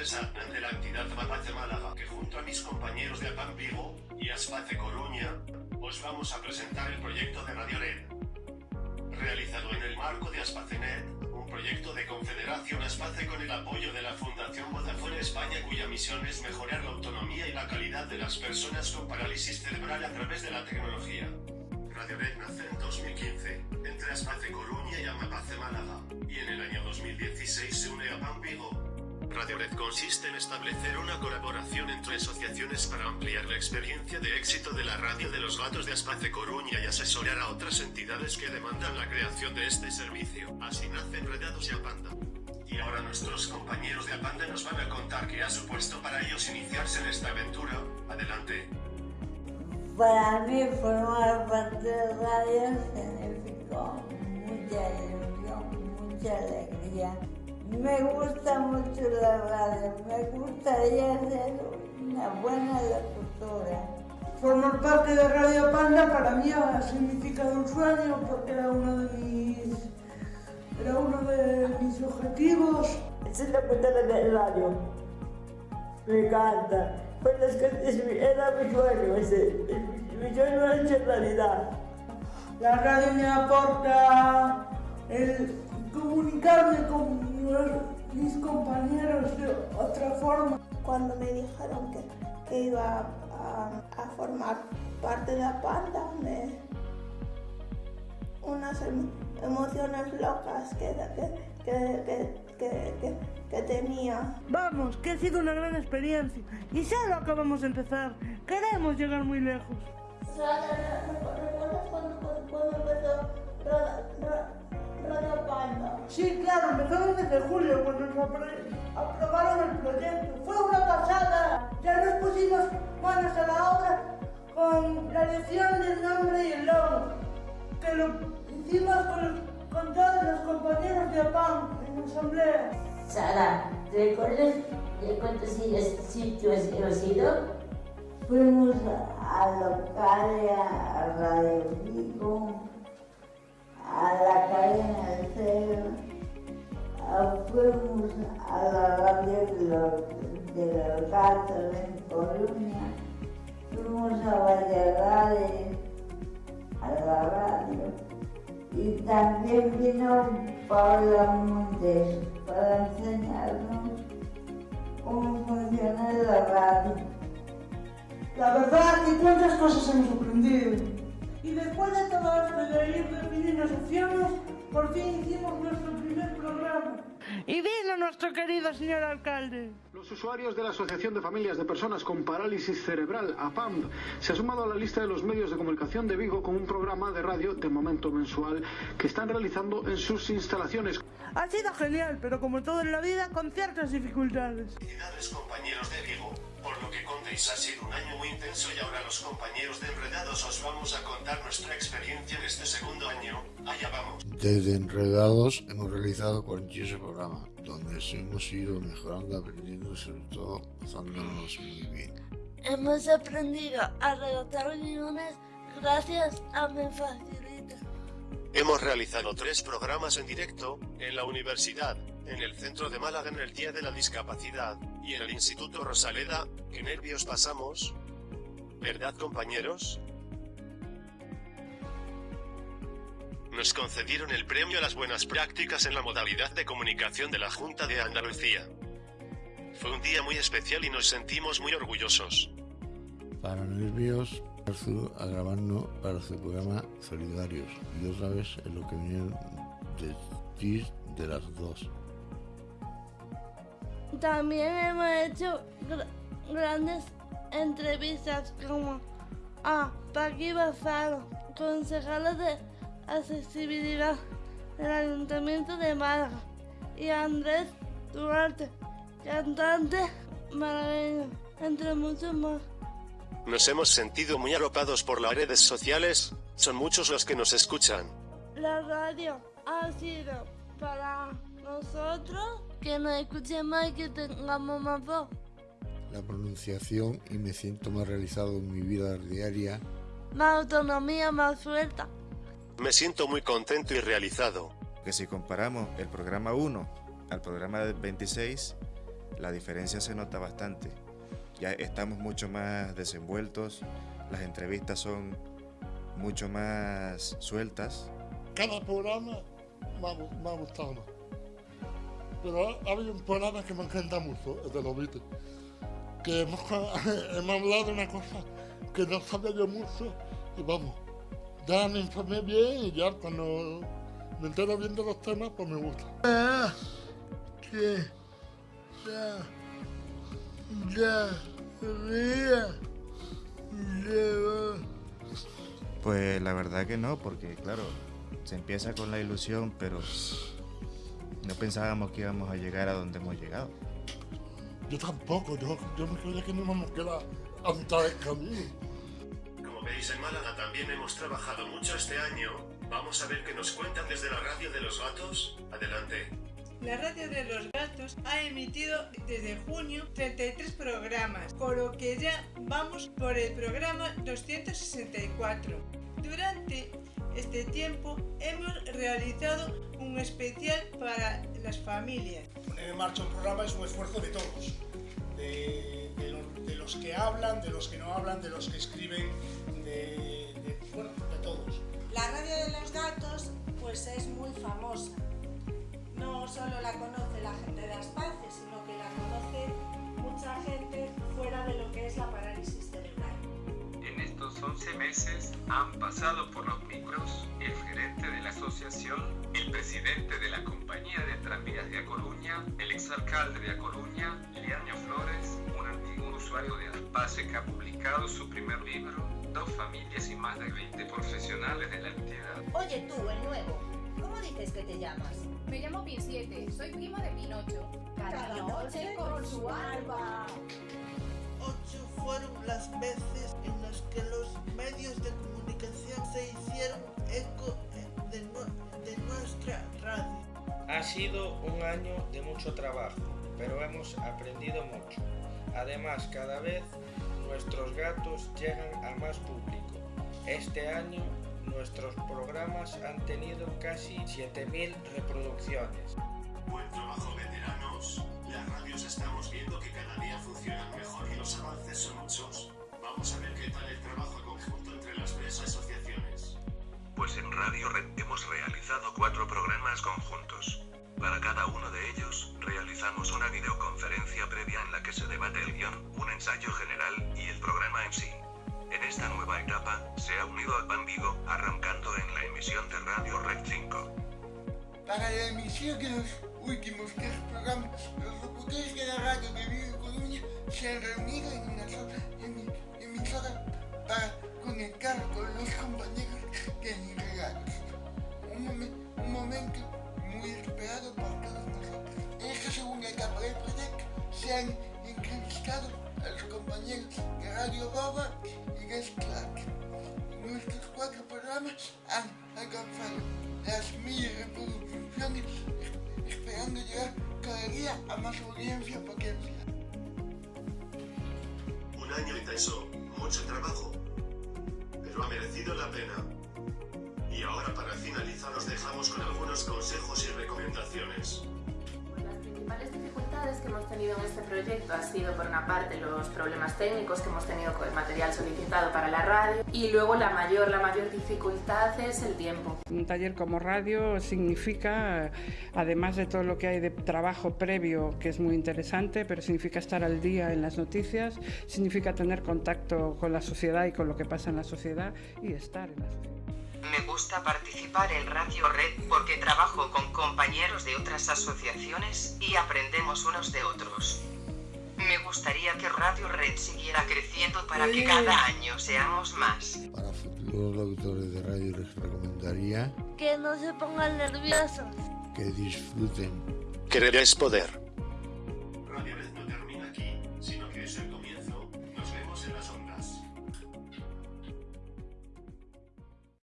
Adnan de la entidad Mapace Málaga, que junto a mis compañeros de APAM Vigo y Aspace Coruña, os vamos a presentar el proyecto de Radio Red. Realizado en el marco de Aspacenet, un proyecto de Confederación Aspace con el apoyo de la Fundación Vodafone España cuya misión es mejorar la autonomía y la calidad de las personas con parálisis cerebral a través de la tecnología. Radio Red nace en 2015, entre Aspace Coruña y Amapace Málaga, y en el año 2016 se une a PAN Vigo. Radio Red consiste en establecer una colaboración entre asociaciones para ampliar la experiencia de éxito de la radio de los gatos de Aspace Coruña y asesorar a otras entidades que demandan la creación de este servicio. Así nace Enredados y Apanda. Y ahora nuestros compañeros de Apanda nos van a contar qué ha supuesto para ellos iniciarse en esta aventura. Adelante. Para mí formar parte de Me gusta mucho la radio, me gustaría ser una buena locutora. Formar parte de Radio Panda para mí ha significado un sueño porque era uno de mis, era uno de mis objetivos. Ser locutora de radio. Me encanta. Pues es que era mi sueño ese. Mi sueño hecho realidad. La radio me aporta el comunicarme con mis compañeros de otra forma. Cuando me dijeron que, que iba a, a, formar parte de la panda, me, unas emociones locas que, que, que, que, tenía. Vamos, que ha sido una gran experiencia y solo acabamos de empezar. Queremos llegar muy lejos. ¿Recuerdas cuando, cuando empezó? Sí, claro, empezó desde julio cuando nos aprobaron el proyecto. Fue una pasada. Ya nos pusimos manos a la obra con la elección del nombre y el logo, que lo hicimos con, con todos los compañeros de APAM en la asamblea. Sara, ¿te recuerdas de cuántos sitios hemos ido? Fuimos a Localia, a Radio Vigo, a la cadena fuimos a la radio de de los gatos en Coruña, fuimos a Valladolid, a la radio, y también vino Paula Montes para enseñarnos cómo funciona la radio. La verdad que cuántas cosas hemos aprendido. Y después de todo esto de ir definiendo secciones, por fin hicimos nuestro primer programa. Y vino nuestro querido señor alcalde. Los usuarios de la Asociación de Familias de Personas con Parálisis Cerebral, APAMP, se ha sumado a la lista de los medios de comunicación de Vigo con un programa de radio de momento mensual que están realizando en sus instalaciones. Ha sido genial, pero como todo en la vida, con ciertas dificultades. Felicidades compañeros de Vigo, ha sido un año muy intenso y ahora los compañeros de Enredados os vamos a contar nuestra experiencia en este segundo año. Allá vamos. Desde Enredados hemos realizado 48 programas, donde hemos ido mejorando, aprendiendo y sobre todo pasándonos muy bien. Hemos aprendido a redactar guiones gracias a mi facilita. Hemos realizado tres programas en directo, en la universidad, en el centro de Málaga en el Día de la Discapacidad, y en el Instituto Rosaleda, qué nervios pasamos. ¿Verdad compañeros? Nos concedieron el premio a las buenas prácticas en la modalidad de comunicación de la Junta de Andalucía. Fue un día muy especial y nos sentimos muy orgullosos. Para nervios, a grabarnos para su programa Solidarios y otra vez en lo que ti de las dos. También hemos hecho gr grandes entrevistas como a Paqui Bazaro, concejala de accesibilidad del Ayuntamiento de Málaga, y a Andrés Duarte, cantante malagueño, entre muchos más. Nos hemos sentido muy arropados por las redes sociales, son muchos los que nos escuchan. La radio ha sido para nosotros que nos escuchen más y que tengamos más voz. La pronunciación y me siento más realizado en mi vida diaria. Más autonomía, más suelta. Me siento muy contento y realizado. Que si comparamos el programa 1 al programa 26, la diferencia se nota bastante. Ya estamos mucho más desenvueltos, las entrevistas son mucho más sueltas. Cada programa me ha, me ha gustado más. Pero ha, habido un programa que me encanta mucho, el de los Beatles. Que hemos, hemos hablado de una cosa que no sabía yo mucho y vamos, ya me informé bien y ya cuando me entero bien de los temas, pues me gusta. Ah, que ya, ya, ya, ya. Pues la verdad que no, porque claro, se empieza con la ilusión, pero no pensábamos que íbamos a llegar a donde hemos llegado. Yo tampoco, yo, yo me creía que no íbamos a quedar a mitad del camino. Como veis en Málaga también hemos trabajado mucho este año. Vamos a ver qué nos cuentan desde la radio de los gatos. Adelante. La radio de los gatos ha emitido desde junio 33 programas, con lo que ya vamos por el programa 264. Durante este tiempo hemos realizado un especial para las familias. Poner en marcha un programa es un esfuerzo de todos, de, de, lo, de los que hablan, de los que no hablan, de los que escriben, de, bueno, de todos. La radio de los gatos pues es muy famosa no solo la conoce la gente de Aspace, sino que la conoce mucha gente fuera de lo que es la parálisis cerebral. En estos 11 meses han pasado por los micros el gerente de la asociación, el presidente de la compañía de tranvías de A Coruña, el exalcalde de A Coruña, Liaño Flores, un antiguo usuario de Aspace que ha publicado su primer libro, dos familias y más de 20 profesionales de la entidad. Oye tú, el nuevo, ¿cómo dices que te llamas? Me llamo Pin 7, soy prima de Pinocho. Cada, noche con su alba. Ocho fueron las veces en las que los medios de comunicación se hicieron eco de, de nuestra radio. Ha sido un año de mucho trabajo, pero hemos aprendido mucho. Además, cada vez nuestros gatos llegan a más público. Este año nuestros programas han tenido casi 7.000 reproducciones. Buen trabajo veteranos. Las radios estamos viendo que cada emisión de Radio Red 5. Para la emisión de los últimos tres programas, los locutores de la radio de Vigo Coruña se han reunido en una sola emisora para conectar con los compañeros de regalos. Un, un momento muy esperado por todos nosotros. En esta segunda etapa del proyecto se han entrevistado a los compañeros de Radio Boba y Guest Clark. Nuestros cuatro programas han alcanzado las mil reproducciones, esperando llegar cada día a más audiencia potencial. Un año intenso, mucho trabajo, pero ha merecido la pena. Y ahora para finalizar os dejamos con algunos consejos y recomendaciones tenido en este proyecto ha sido por una parte los problemas técnicos que hemos tenido con el material solicitado para la radio y luego la mayor, la mayor dificultad es el tiempo. Un taller como radio significa, además de todo lo que hay de trabajo previo que es muy interesante, pero significa estar al día en las noticias, significa tener contacto con la sociedad y con lo que pasa en la sociedad y estar en la sociedad. Me gusta participar en Radio Red porque trabajo con compañeros de otras asociaciones y aprendemos unos de otros. Me gustaría que Radio Red siguiera creciendo para que cada año seamos más. Para futuros auditores de radio les recomendaría que no se pongan nerviosos, que disfruten. Querer es poder.